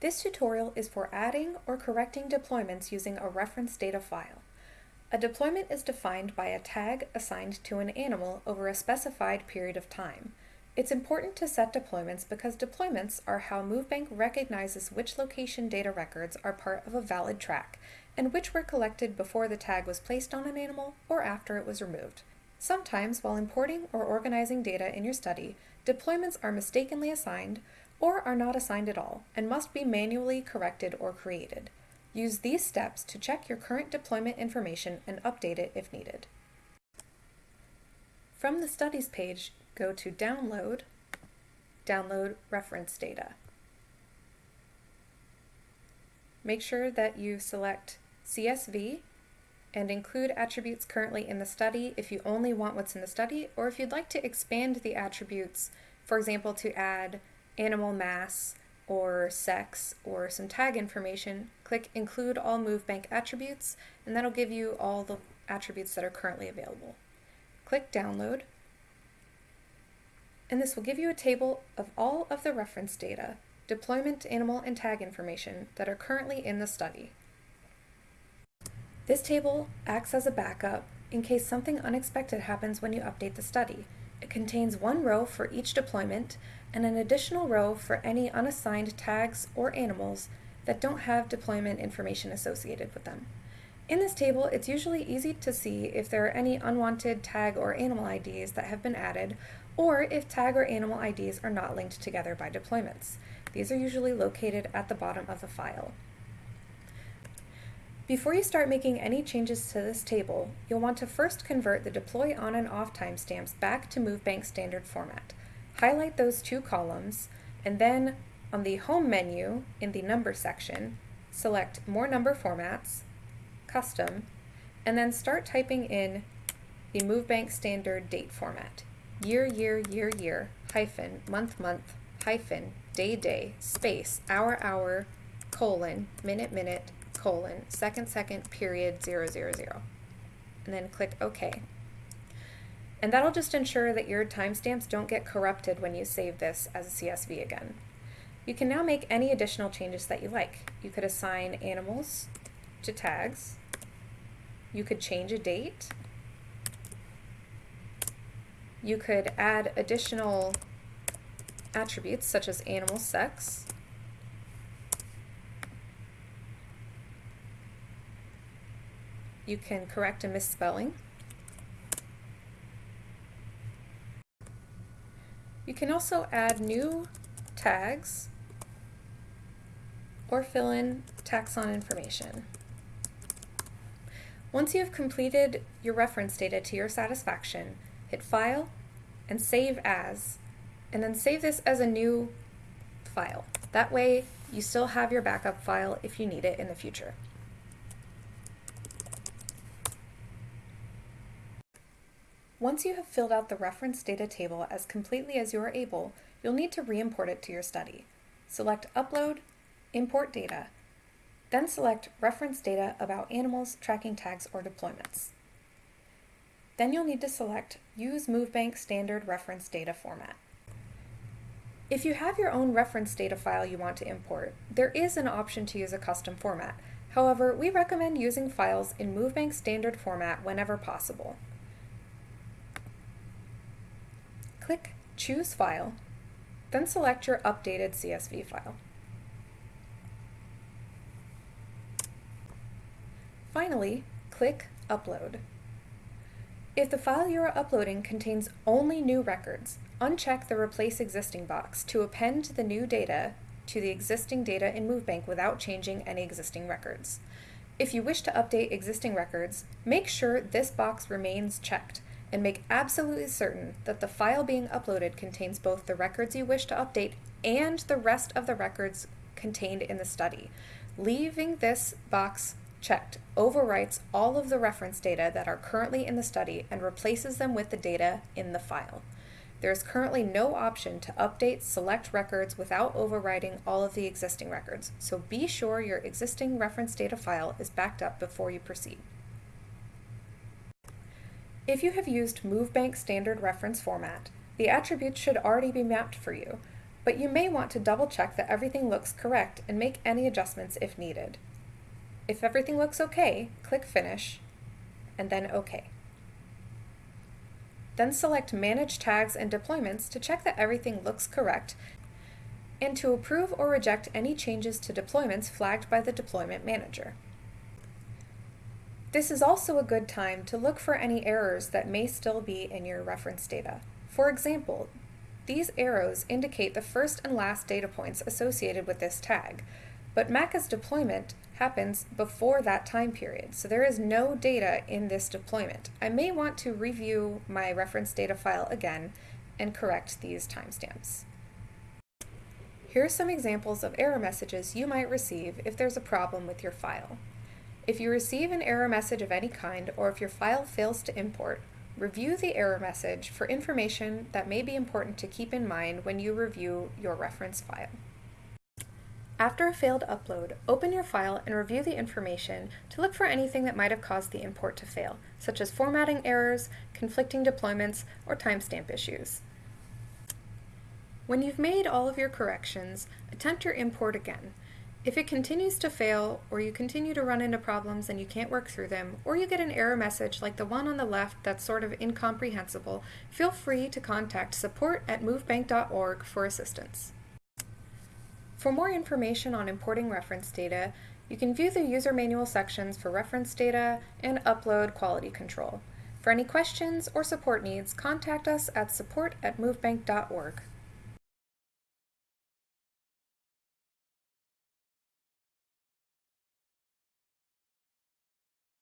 This tutorial is for adding or correcting deployments using a reference data file. A deployment is defined by a tag assigned to an animal over a specified period of time. It's important to set deployments because deployments are how MoveBank recognizes which location data records are part of a valid track and which were collected before the tag was placed on an animal or after it was removed. Sometimes, while importing or organizing data in your study, deployments are mistakenly assigned or are not assigned at all and must be manually corrected or created. Use these steps to check your current deployment information and update it if needed. From the Studies page, go to Download, Download Reference Data. Make sure that you select CSV and include attributes currently in the study if you only want what's in the study, or if you'd like to expand the attributes, for example, to add animal mass or sex or some tag information, click Include All MoveBank Attributes, and that'll give you all the attributes that are currently available. Click Download, and this will give you a table of all of the reference data, deployment, animal, and tag information that are currently in the study. This table acts as a backup in case something unexpected happens when you update the study. It contains one row for each deployment and an additional row for any unassigned tags or animals that don't have deployment information associated with them. In this table, it's usually easy to see if there are any unwanted tag or animal IDs that have been added, or if tag or animal IDs are not linked together by deployments. These are usually located at the bottom of the file. Before you start making any changes to this table, you'll want to first convert the deploy on and off timestamps back to MoveBank standard format. Highlight those two columns, and then on the Home menu in the Number section, select More Number Formats, Custom, and then start typing in the MoveBank standard date format. Year, year, year, year, hyphen, month, month, hyphen, day, day, space, hour, hour, colon, minute, minute, colon, second, second, period, zero, zero, zero. And then click OK. And that'll just ensure that your timestamps don't get corrupted when you save this as a CSV again. You can now make any additional changes that you like. You could assign animals to tags. You could change a date. You could add additional attributes such as animal sex. You can correct a misspelling. Can also add new tags or fill in taxon information. Once you have completed your reference data to your satisfaction, hit File and Save As, and then save this as a new file. That way you still have your backup file if you need it in the future. Once you have filled out the reference data table as completely as you are able, you'll need to re-import it to your study. Select Upload, Import Data, then select Reference Data about animals, tracking tags, or deployments. Then you'll need to select Use MoveBank Standard Reference Data Format. If you have your own reference data file you want to import, there is an option to use a custom format. However, we recommend using files in MoveBank standard format whenever possible. Click Choose File, then select your updated CSV file. Finally, click Upload. If the file you are uploading contains only new records, uncheck the Replace Existing box to append the new data to the existing data in MoveBank without changing any existing records. If you wish to update existing records, make sure this box remains checked and make absolutely certain that the file being uploaded contains both the records you wish to update and the rest of the records contained in the study. Leaving this box checked overwrites all of the reference data that are currently in the study and replaces them with the data in the file. There is currently no option to update select records without overwriting all of the existing records, so be sure your existing reference data file is backed up before you proceed. If you have used MoveBank standard reference format, the attributes should already be mapped for you. but you may want to double check that everything looks correct and make any adjustments if needed. If everything looks okay, click Finish, and then OK. Then select Manage Tags and Deployments to check that everything looks correct and to approve or reject any changes to deployments flagged by the Deployment Manager. This is also a good time to look for any errors that may still be in your reference data. For example, these arrows indicate the first and last data points associated with this tag, but Maca's deployment happens before that time period, so there is no data in this deployment. I may want to review my reference data file again and correct these timestamps. Here are some examples of error messages you might receive if there's a problem with your file. If you receive an error message of any kind or if your file fails to import, review the error message for information that may be important to keep in mind when you review your reference file. After a failed upload, open your file and review the information to look for anything that might have caused the import to fail, such as formatting errors, conflicting deployments, or timestamp issues. When you've made all of your corrections, attempt your import again. If it continues to fail, or you continue to run into problems and you can't work through them, or you get an error message like the one on the left that's sort of incomprehensible, feel free to contact support at movebank.org for assistance. For more information on importing reference data, you can view the user manual sections for reference data and upload quality control. For any questions or support needs, contact us at support at movebank.org.